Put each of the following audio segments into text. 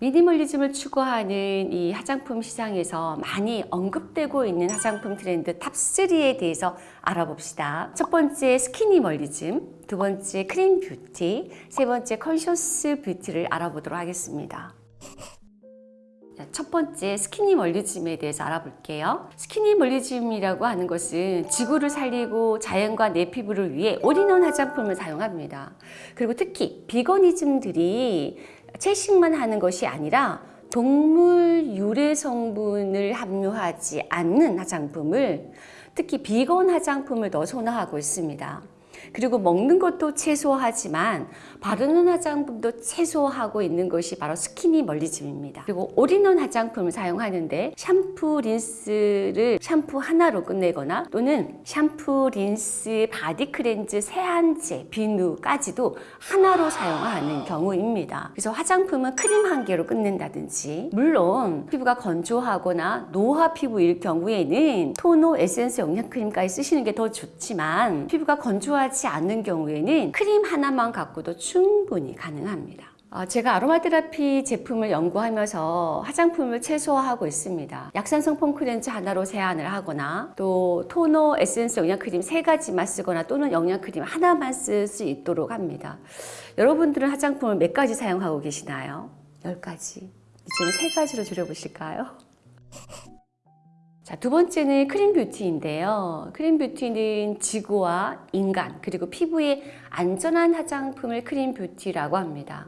미니멀리즘을 추구하는 이 화장품 시장에서 많이 언급되고 있는 화장품 트렌드 top 3에 대해서 알아봅시다. 첫 번째 skinimalism, 두 번째 clean beauty, 세 번째 conscious beauty를 알아보도록 하겠습니다. 첫 번째 skinimalism에 대해서 알아볼게요. skinimalism이라고 하는 것은 지구를 살리고 자연과 내 피부를 위해 올인원 화장품을 사용합니다. 그리고 특히 veganism들이 채식만 하는 것이 아니라 동물 유래 성분을 함유하지 않는 화장품을 특히 비건 화장품을 더 선호하고 있습니다. 그리고 먹는 것도 최소화하지만 바르는 화장품도 최소화하고 있는 것이 바로 skinimalism입니다. 그리고 올인원 화장품을 사용하는데 샴푸, 린스를 샴푸 하나로 끝내거나 또는 샴푸, 린스, body cleanse, 세안제, 비누까지도 하나로 사용하는 경우입니다. 그래서 화장품은 크림 한 개로 끝낸다든지 물론 피부가 건조하거나 노화 피부일 경우에는 토너, 에센스, 영양크림까지 쓰시는 게 더 좋지만 피부가 건조하지 않는 경우에는 크림 하나만 갖고도 충분히 가능합니다. 어, 제가 아로마 테라피 제품을 연구하면서 화장품을 최소화하고 있습니다. 약산성 폼크렌즈 하나로 세안을 하거나 또 토너, 에센스, 영양크림 세 가지만 쓰거나 또는 영양크림 하나만 쓸 수 있도록 합니다. 여러분들은 화장품을 몇 가지 사용하고 계시나요? 열 가지. 이제는 세 가지로 줄여보실까요? 자, 두 번째는 clean beauty인데요. clean beauty는 지구와 인간 그리고 피부에 안전한 화장품을 clean beauty라고 합니다.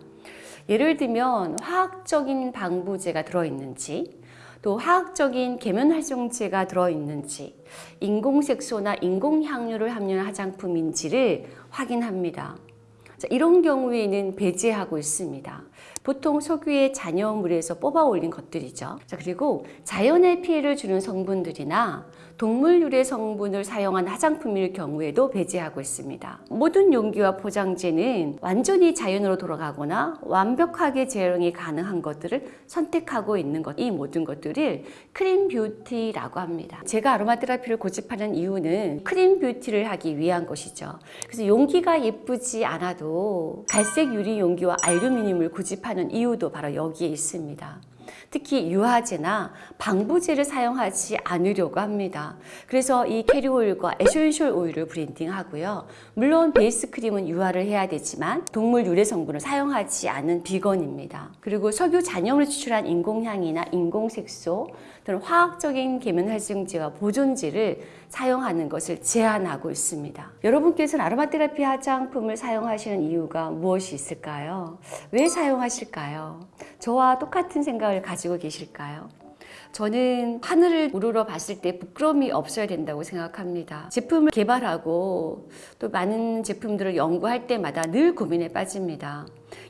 예를 들면 화학적인 방부제가 들어있는지 또 화학적인 계면 활성제가 들어있는지 인공색소나 인공향료를 함유한 화장품인지를 확인합니다. 자, 이런 경우에는 배제하고 있습니다. 보통 석유의 잔여물에서 뽑아 올린 것들이죠. 자, 그리고 자연에 피해를 주는 성분들이나 동물 유래 성분을 사용한 화장품일 경우에도 배제하고 있습니다. 모든 용기와 포장재는 완전히 자연으로 돌아가거나 완벽하게 재활용이 가능한 것들을 선택하고 있는 것, 이 모든 것들을 clean beauty라고 합니다. 제가 아로마 테라피를 고집하는 이유는 clean beauty를 하기 위한 것이죠. 그래서 용기가 예쁘지 않아도 갈색 유리 용기와 알루미늄을 고집하는 이유도 바로 여기에 있습니다. 특히 유화제나 방부제를 사용하지 않으려고 합니다. 그래서 이 캐리어 오일과 에센셜 오일을 블렌딩하고요. 물론 베이스 크림은 유화를 해야 되지만 동물 유래 성분을 사용하지 않은 비건입니다. 그리고 석유 잔여물 추출한 인공향이나 인공색소 또는 화학적인 계면활성제와 보존제를 사용하는 것을 제한하고 있습니다. 여러분께서는 아로마 테라피 화장품을 사용하시는 이유가 무엇이 있을까요? 왜 사용하실까요? 저와 똑같은 생각을 가지 고 계실까요? 저는 하늘을 우러러 봤을 때 부끄러움이 없어야 된다고 생각합니다. 제품을 개발하고 또 많은 제품들을 연구할 때마다 늘 고민에 빠집니다.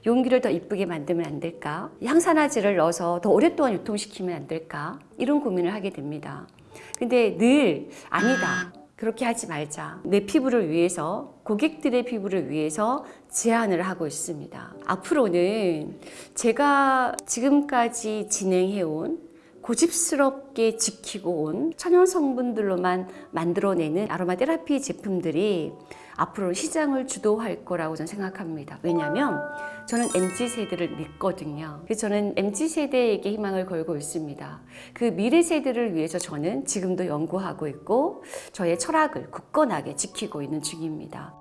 용기를 더 이쁘게 만들면 안 될까? 향산화제를 넣어서 더 오랫동안 유통시키면 안 될까? 이런 고민을 하게 됩니다. 근데 늘 아니다. 그렇게 하지 말자. 내 피부를 위해서, 고객들의 피부를 위해서 제안을 하고 있습니다. 앞으로는 제가 지금까지 진행해온 고집스럽게 지키고 온 천연 성분들로만 만들어내는 아로마 테라피 제품들이 앞으로 시장을 주도할 거라고 저는 생각합니다. 왜냐하면 저는 MZ세대를 믿거든요. 그래서 저는 MZ세대에게 희망을 걸고 있습니다. 그 미래 세대를 위해서 저는 지금도 연구하고 있고 저의 철학을 굳건하게 지키고 있는 중입니다.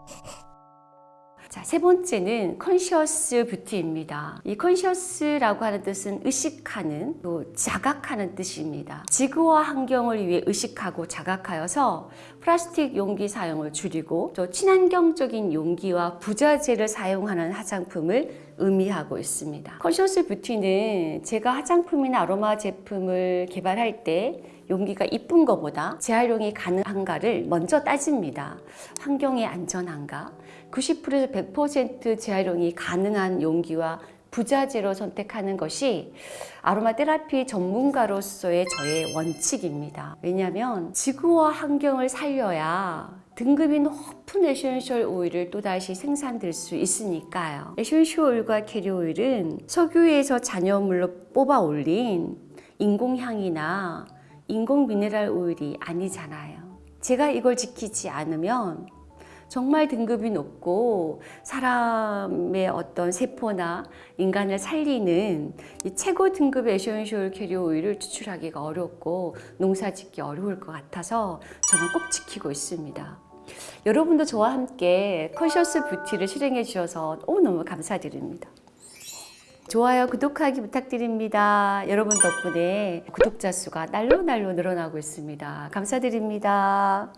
자, 세 번째는 conscious beauty입니다. 이 conscious라고 하는 뜻은 의식하는, 또 자각하는 뜻입니다. 지구와 환경을 위해 의식하고 자각하여서 플라스틱 용기 사용을 줄이고 또 친환경적인 용기와 부자재를 사용하는 화장품을 의미하고 있습니다. conscious beauty는 제가 화장품이나 아로마 제품을 개발할 때 용기가 이쁜 것보다 재활용이 가능한가를 먼저 따집니다. 환경에 안전한가? 90%에서 100% 재활용이 가능한 용기와 부자재로 선택하는 것이 아로마 테라피 전문가로서의 저의 원칙입니다. 왜냐하면 지구와 환경을 살려야 등급이 높은 에센셜 오일을 또다시 생산될 수 있으니까요. 에센셜 오일과 캐리어 오일은 석유에서 잔여물로 뽑아 올린 인공향이나 인공 미네랄 오일이 아니잖아요. 제가 이걸 지키지 않으면 정말 등급이 높고 사람의 어떤 세포나 인간을 살리는 이 최고 등급의 에센셜 캐리어 오일을 추출하기가 어렵고 농사짓기 어려울 것 같아서 저는 꼭 지키고 있습니다. 여러분도 저와 함께 conscious beauty를 실행해 주셔서 너무너무 감사드립니다. 좋아요, 구독하기 부탁드립니다. 여러분 덕분에 구독자 수가 날로 날로 늘어나고 있습니다. 감사드립니다.